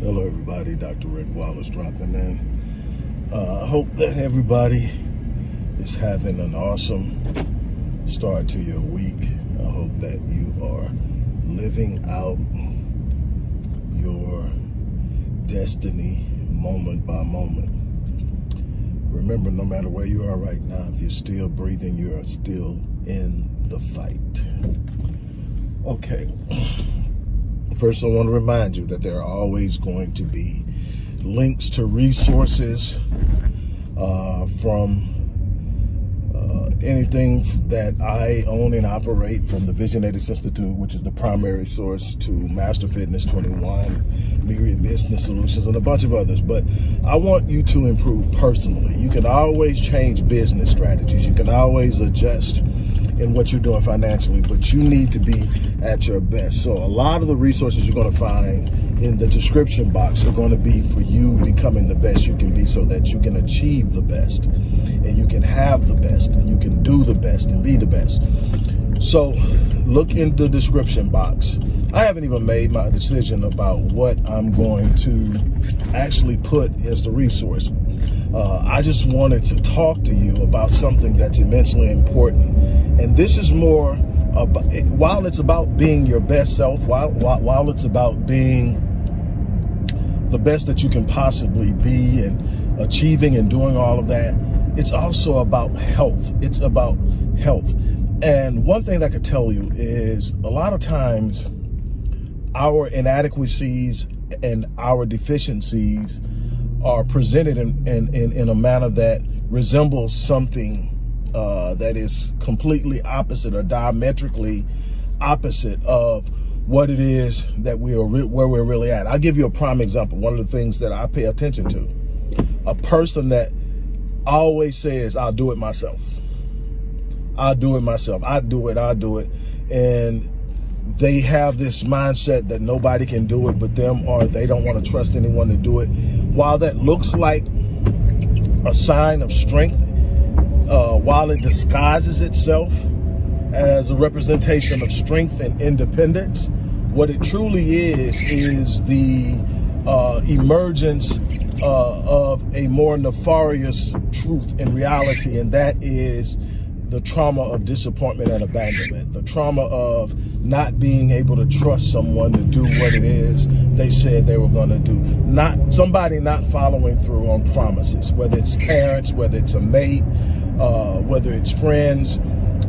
Hello, everybody. Dr. Rick Wallace dropping in. Uh, I hope that everybody is having an awesome start to your week. I hope that you are living out your destiny moment by moment. Remember, no matter where you are right now, if you're still breathing, you are still in the fight. Okay. First, I want to remind you that there are always going to be links to resources uh, from uh, anything that I own and operate from the Visionators Institute, which is the primary source, to Master Fitness 21, Myriad Business Solutions, and a bunch of others. But I want you to improve personally. You can always change business strategies. You can always adjust in what you're doing financially, but you need to be at your best. So a lot of the resources you're going to find in the description box are going to be for you becoming the best you can be so that you can achieve the best and you can have the best and you can do the best and be the best. So look in the description box. I haven't even made my decision about what I'm going to actually put as the resource. Uh, I just wanted to talk to you about something that's immensely important. And this is more about, while it's about being your best self, while, while, while it's about being the best that you can possibly be and achieving and doing all of that, it's also about health. It's about health. And one thing I could tell you is a lot of times our inadequacies and our deficiencies are presented in, in, in, in a manner that resembles something uh, that is completely opposite or diametrically opposite of what it is that we are where we're really at. I'll give you a prime example. One of the things that I pay attention to, a person that always says, I'll do it myself. I'll do it myself. I do it, I'll do it. And they have this mindset that nobody can do it but them or they don't want to trust anyone to do it. While that looks like a sign of strength, uh, while it disguises itself as a representation of strength and independence, what it truly is, is the uh, emergence uh, of a more nefarious truth and reality, and that is the trauma of disappointment and abandonment, the trauma of not being able to trust someone to do what it is they said they were going to do. Not somebody not following through on promises, whether it's parents, whether it's a mate, uh, whether it's friends,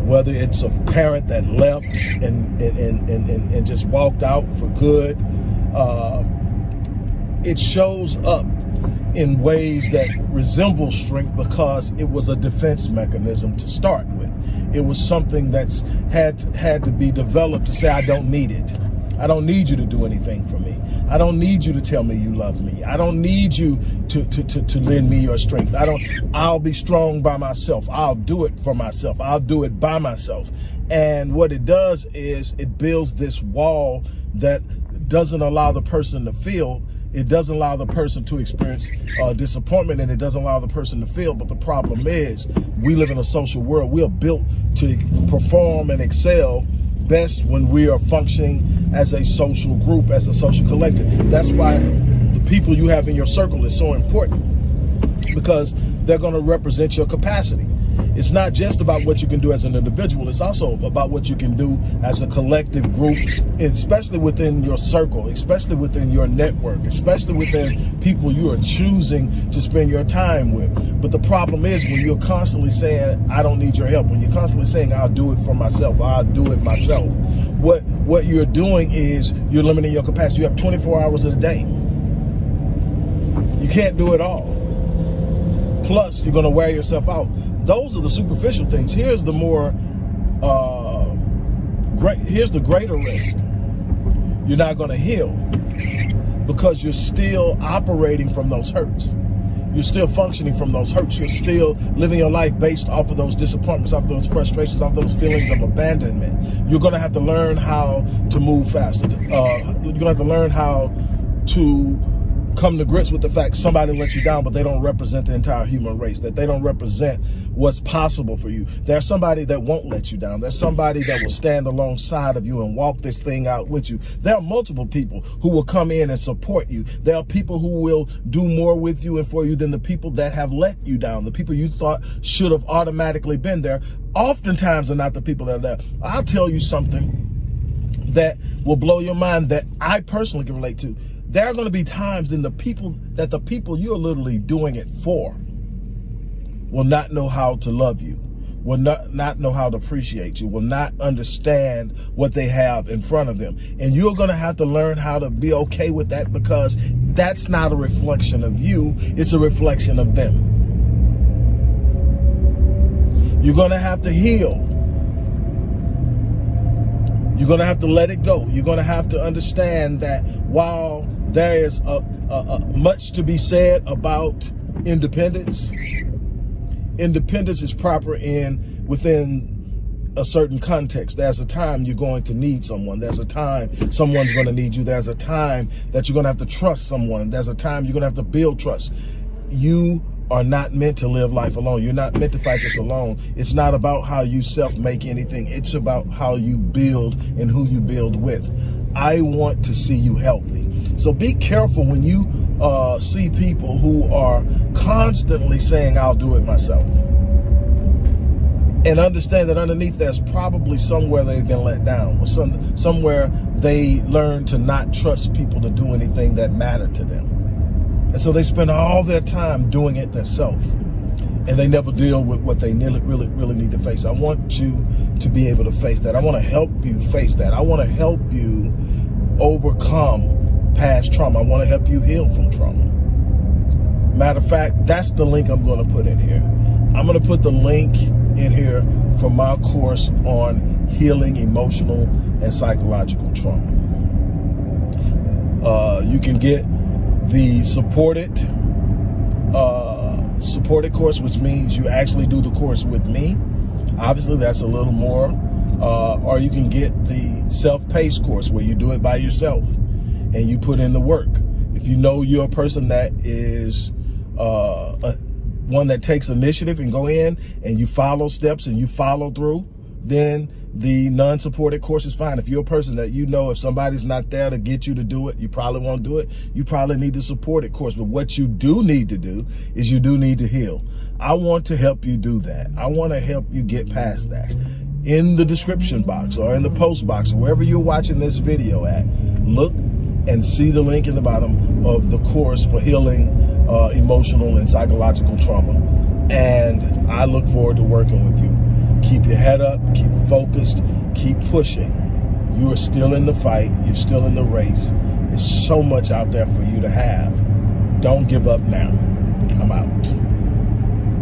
whether it's a parent that left and and, and, and, and just walked out for good. Uh, it shows up in ways that resemble strength because it was a defense mechanism to start with. It was something that's had had to be developed to say, I don't need it. I don't need you to do anything for me. I don't need you to tell me you love me. I don't need you to, to, to, to lend me your strength. I don't, I'll be strong by myself. I'll do it for myself. I'll do it by myself. And what it does is it builds this wall that doesn't allow the person to feel it doesn't allow the person to experience uh, disappointment and it doesn't allow the person to feel. But the problem is we live in a social world. We are built to perform and excel best when we are functioning as a social group, as a social collective. That's why the people you have in your circle is so important because they're going to represent your capacity. It's not just about what you can do as an individual. It's also about what you can do as a collective group, especially within your circle, especially within your network, especially within people you are choosing to spend your time with. But the problem is when you're constantly saying, I don't need your help, when you're constantly saying, I'll do it for myself, I'll do it myself, what, what you're doing is you're limiting your capacity. You have 24 hours a day. You can't do it all. Plus, you're going to wear yourself out those are the superficial things. Here's the more uh, great. Here's the greater risk. You're not going to heal because you're still operating from those hurts. You're still functioning from those hurts. You're still living your life based off of those disappointments, off of those frustrations, off of those feelings of abandonment. You're going to have to learn how to move faster. Uh, you're going to have to learn how to come to grips with the fact somebody let you down, but they don't represent the entire human race, that they don't represent what's possible for you. There's somebody that won't let you down. There's somebody that will stand alongside of you and walk this thing out with you. There are multiple people who will come in and support you. There are people who will do more with you and for you than the people that have let you down. The people you thought should have automatically been there oftentimes are not the people that are there. I'll tell you something that will blow your mind that I personally can relate to. There are going to be times in the people that the people you're literally doing it for will not know how to love you, will not, not know how to appreciate you, will not understand what they have in front of them. And you're going to have to learn how to be okay with that because that's not a reflection of you, it's a reflection of them. You're going to have to heal. You're going to have to let it go. You're going to have to understand that while there is a, a, a much to be said about independence, independence is proper in within a certain context. There's a time you're going to need someone. There's a time someone's going to need you. There's a time that you're going to have to trust someone. There's a time you're going to have to build trust. You are not meant to live life alone. You're not meant to fight this alone. It's not about how you self-make anything. It's about how you build and who you build with. I want to see you healthy. So be careful when you uh, see people who are constantly saying, I'll do it myself. And understand that underneath there's probably somewhere they've been let down or some, somewhere they learned to not trust people to do anything that mattered to them. And so they spend all their time doing it themselves and they never deal with what they really, really, really need to face. I want you to be able to face that. I want to help you face that. I want to help you overcome past trauma. I want to help you heal from trauma. Matter of fact, that's the link I'm going to put in here. I'm going to put the link in here for my course on healing emotional and psychological trauma. Uh, you can get the supported uh, supported course, which means you actually do the course with me. Obviously, that's a little more. Uh, or you can get the self-paced course where you do it by yourself and you put in the work. If you know you're a person that is uh, a, one that takes initiative and go in and you follow steps and you follow through, then the non-supported course is fine. If you're a person that you know if somebody's not there to get you to do it, you probably won't do it. You probably need the supported course. But what you do need to do is you do need to heal. I want to help you do that. I want to help you get past that. In the description box or in the post box, wherever you're watching this video at, look and see the link in the bottom of the course for healing uh, emotional and psychological trauma. And I look forward to working with you. Keep your head up, keep focused, keep pushing. You are still in the fight, you're still in the race. There's so much out there for you to have. Don't give up now.